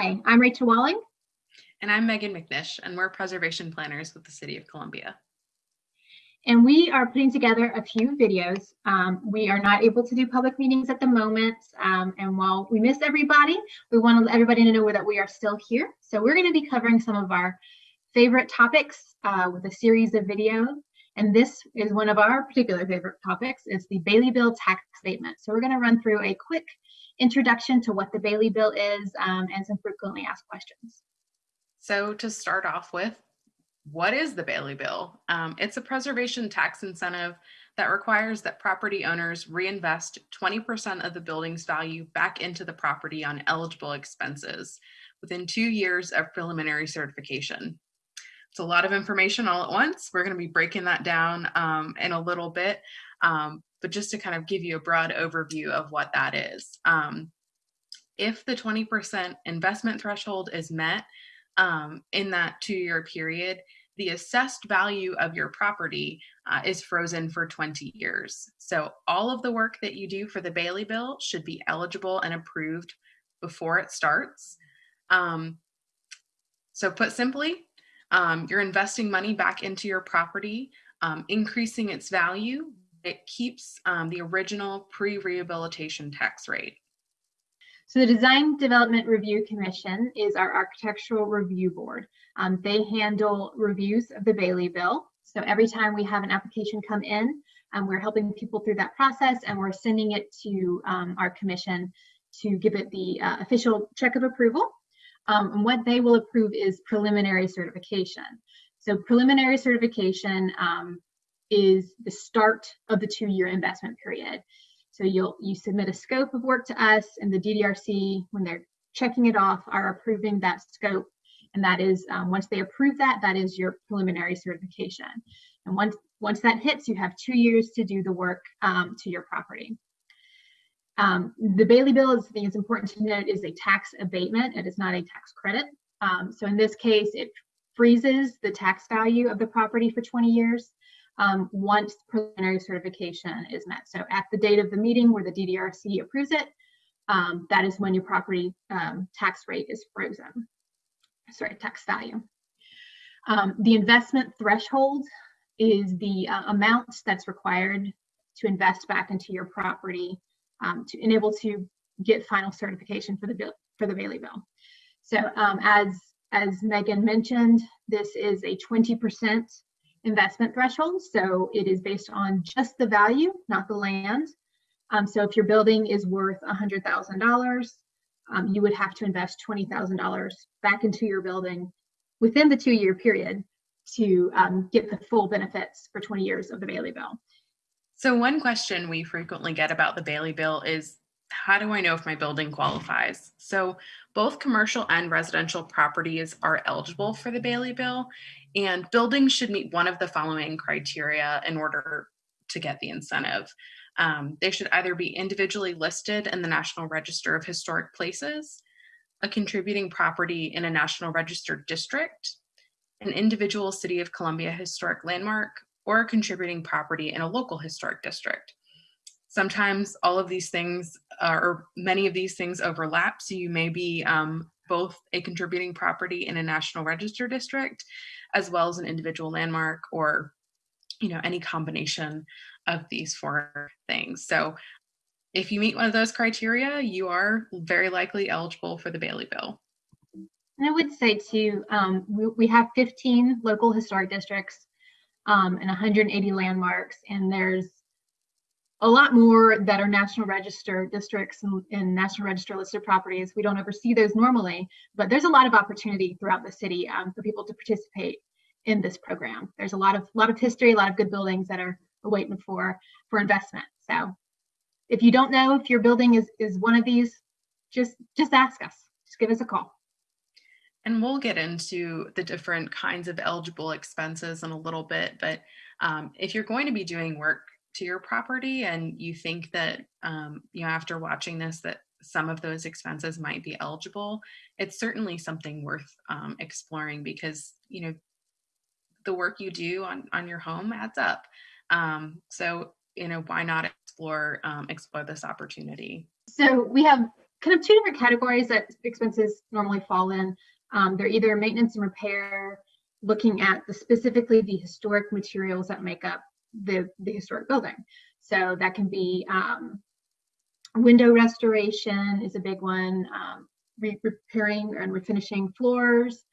Hi, I'm Rachel Walling. And I'm Megan McNish, and we're preservation planners with the City of Columbia. And we are putting together a few videos. Um, we are not able to do public meetings at the moment. Um, and while we miss everybody, we want everybody to know that we are still here. So we're going to be covering some of our favorite topics uh, with a series of videos. And this is one of our particular favorite topics. It's the Bailey Bill tax abatement. So we're going to run through a quick introduction to what the Bailey Bill is um, and some frequently asked questions. So to start off with, what is the Bailey Bill? Um, it's a preservation tax incentive that requires that property owners reinvest 20% of the building's value back into the property on eligible expenses within two years of preliminary certification. It's a lot of information all at once. We're going to be breaking that down um, in a little bit, um, but just to kind of give you a broad overview of what that is. Um, if the 20% investment threshold is met, um, in that two year period, the assessed value of your property uh, is frozen for 20 years. So all of the work that you do for the Bailey bill should be eligible and approved before it starts. Um, so put simply, um, you're investing money back into your property, um, increasing its value. It keeps um, the original pre-rehabilitation tax rate. So the Design Development Review Commission is our architectural review board. Um, they handle reviews of the Bailey Bill. So every time we have an application come in, um, we're helping people through that process and we're sending it to um, our commission to give it the uh, official check of approval. Um, and what they will approve is preliminary certification. So preliminary certification um, is the start of the two-year investment period. So you'll you submit a scope of work to us and the DDRC, when they're checking it off, are approving that scope. And that is, um, once they approve that, that is your preliminary certification. And once, once that hits, you have two years to do the work um, to your property. Um, the Bailey bill is, I think it's important to note, is a tax abatement. It is not a tax credit. Um, so in this case, it freezes the tax value of the property for 20 years um, once preliminary certification is met. So at the date of the meeting where the DDRC approves it, um, that is when your property um, tax rate is frozen, sorry, tax value. Um, the investment threshold is the uh, amount that's required to invest back into your property um, to enable to get final certification for the for the Bailey bill. So um, as as Megan mentioned, this is a 20% investment threshold. So it is based on just the value, not the land. Um, so if your building is worth $100,000, um, you would have to invest $20,000 back into your building within the two year period to um, get the full benefits for 20 years of the Bailey Bill. So one question we frequently get about the Bailey Bill is, how do I know if my building qualifies? So both commercial and residential properties are eligible for the Bailey Bill, and buildings should meet one of the following criteria in order to get the incentive. Um, they should either be individually listed in the National Register of Historic Places, a contributing property in a National Registered District, an individual City of Columbia historic landmark, or a contributing property in a local historic district. Sometimes all of these things, uh, or many of these things overlap, so you may be um, both a contributing property in a National Register district, as well as an individual landmark or you know any combination of these four things. So if you meet one of those criteria, you are very likely eligible for the Bailey Bill. And I would say too, um, we, we, have 15 local historic districts um, and 180 landmarks, and there's a lot more that are National Register districts and, and, National Register listed properties. We don't oversee those normally, but there's a lot of opportunity throughout the city um, for people to participate in this program. There's a lot of lot of history, a lot of good buildings that are, waiting for for investment. So if you don't know if your building is is one of these, just just ask us. Just give us a call. And we'll get into the different kinds of eligible expenses in a little bit, but um, if you're going to be doing work to your property and you think that, um, you know, after watching this, that some of those expenses might be eligible, it's certainly something worth um, exploring because, you know, the work you do on, on your home adds up. Um, so, you know, why not explore, um, explore this opportunity? So we have kind of two different categories that expenses normally fall in. Um, they're either maintenance and repair, looking at the specifically the historic materials that make up the, the historic building. So that can be um, window restoration is a big one, um, re repairing and refinishing floors,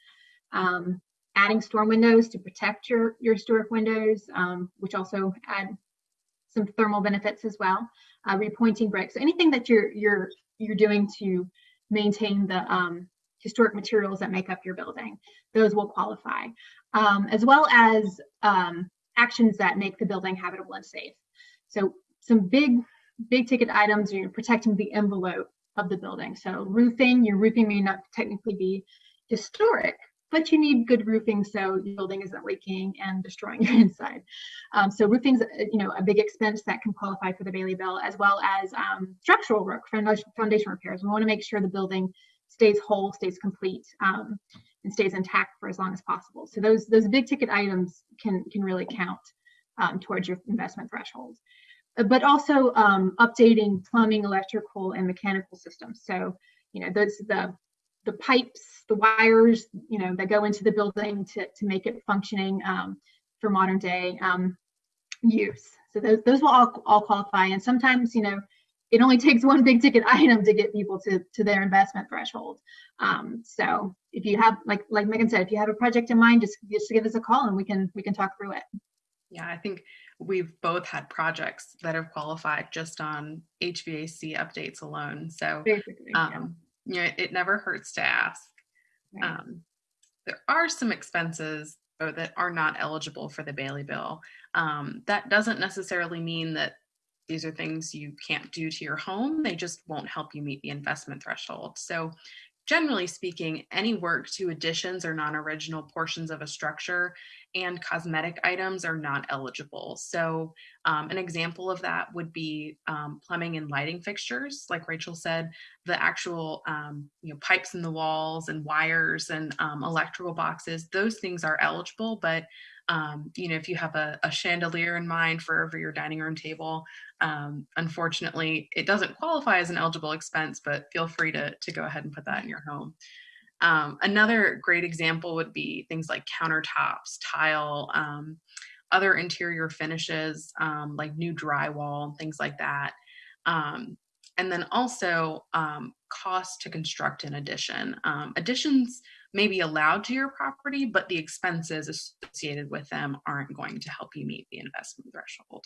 um, adding storm windows to protect your, your historic windows, um, which also add some thermal benefits as well, uh, repointing bricks, so anything that you're, you're, you're doing to maintain the um, historic materials that make up your building, those will qualify, um, as well as um, actions that make the building habitable and safe. So some big, big ticket items, you're protecting the envelope of the building. So roofing, your roofing may not technically be historic, but you need good roofing so your building isn't leaking and destroying your inside. Um, so roofing's you know a big expense that can qualify for the Bailey bill, as well as um, structural work, foundation repairs. We want to make sure the building stays whole, stays complete, um, and stays intact for as long as possible. So those those big ticket items can can really count um, towards your investment threshold. Uh, but also um, updating plumbing, electrical, and mechanical systems. So you know those the the pipes, the wires, you know, that go into the building to, to make it functioning um, for modern day um, use. So those, those will all, all qualify. And sometimes, you know, it only takes one big ticket item to get people to, to their investment threshold. Um, so if you have, like, like Megan said, if you have a project in mind, just, just give us a call and we can, we can talk through it. Yeah, I think we've both had projects that have qualified just on HVAC updates alone. So um, you know, it never hurts to ask. Right. Um, there are some expenses that are not eligible for the Bailey bill. Um, that doesn't necessarily mean that these are things you can't do to your home. They just won't help you meet the investment threshold. So generally speaking, any work to additions or non-original portions of a structure and cosmetic items are not eligible. So um, an example of that would be um, plumbing and lighting fixtures. Like Rachel said, the actual um, you know pipes in the walls and wires and um, electrical boxes, those things are eligible, but um, you know, if you have a, a, chandelier in mind for over your dining room table, um, unfortunately, it doesn't qualify as an eligible expense, but feel free to, to go ahead and put that in your home. Um, another great example would be things like countertops, tile, um, other interior finishes um, like new drywall, things like that. Um, and then also um, cost to construct an addition. Um, additions may be allowed to your property, but the expenses associated with them aren't going to help you meet the investment threshold.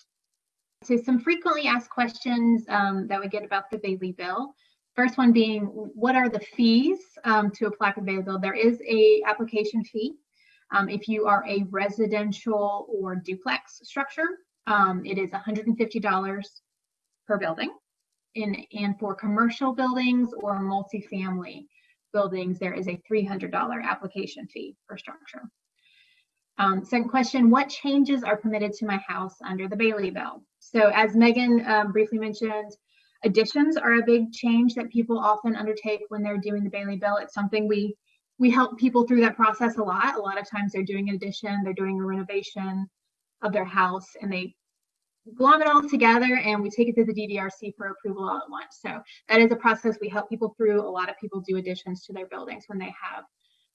So some frequently asked questions that we get about the Bailey bill. First one being, what are the fees um, to apply for Bailey bill? There is a application fee. Um, if you are a residential or duplex structure, um, it is $150 per building. In, and for commercial buildings or multifamily buildings, there is a $300 application fee per structure. Um, second question, what changes are permitted to my house under the Bailey bill? So as Megan um, briefly mentioned, additions are a big change that people often undertake when they're doing the Bailey bill. It's something we we help people through that process a lot. A lot of times they're doing an addition, they're doing a renovation of their house, and they glom it all together and we take it to the DDRC for approval all at once. So that is a process we help people through. A lot of people do additions to their buildings when they have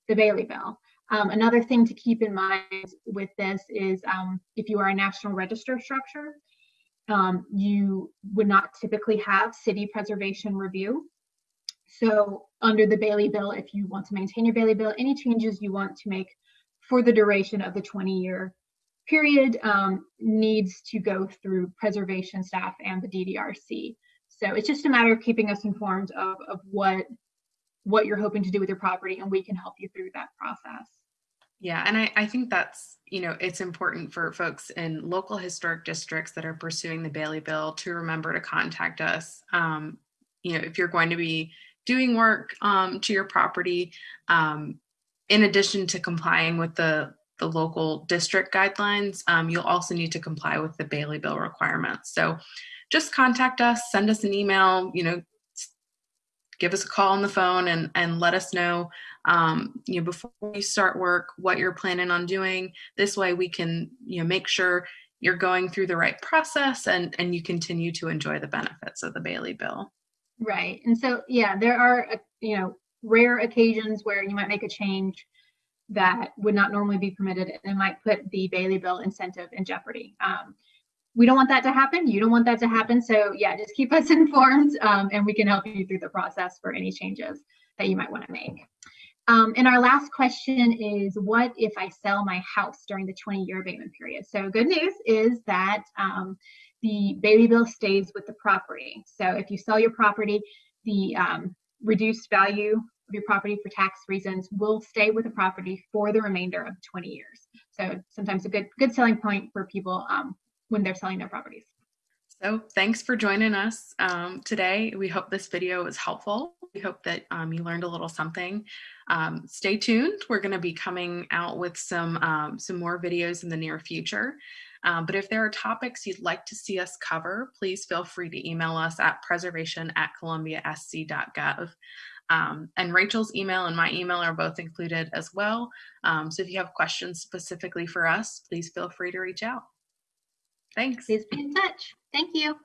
the Bailey bill. Um, another thing to keep in mind with this is um, if you are a national register structure, um, you would not typically have city preservation review. So under the Bailey bill, if you want to maintain your Bailey bill, any changes you want to make for the duration of the 20 year period um, needs to go through preservation staff and the DDRC. So it's just a matter of keeping us informed of, of what what you're hoping to do with your property and we can help you through that process. Yeah, and I, I think that's, you know, it's important for folks in local historic districts that are pursuing the Bailey Bill to remember to contact us. Um, you know, if you're going to be doing work um, to your property, um, in addition to complying with the, the local district guidelines, um, you'll also need to comply with the Bailey Bill requirements. So just contact us, send us an email, you know, give us a call on the phone and, and let us know, um, you know, before you start work, what you're planning on doing. This way we can, you know, make sure you're going through the right process and, and you continue to enjoy the benefits of the Bailey bill. Right. And so, yeah, there are, uh, you know, rare occasions where you might make a change that would not normally be permitted and it might put the Bailey bill incentive in jeopardy. Um, we don't want that to happen. You don't want that to happen. So yeah, just keep us informed um, and we can help you through the process for any changes that you might want to make. Um, and our last question is, what if I sell my house during the 20-year abatement period? So good news is that um, the Bailey bill stays with the property. So if you sell your property, the um, reduced value of your property for tax reasons will stay with the property for the remainder of 20 years. So sometimes a good good selling point for people um, when they're selling their properties. So thanks for joining us um, today. We hope this video was helpful. We hope that um, you learned a little something. Um, stay tuned. We're going to be coming out with some, um, some more videos in the near future. Um, but if there are topics you'd like to see us cover, please feel free to email us at preservation at columbiasc.gov. Um, and Rachel's email and my email are both included as well. Um, so if you have questions specifically for us, please feel free to reach out. Thanks. Please be in touch. Thank you.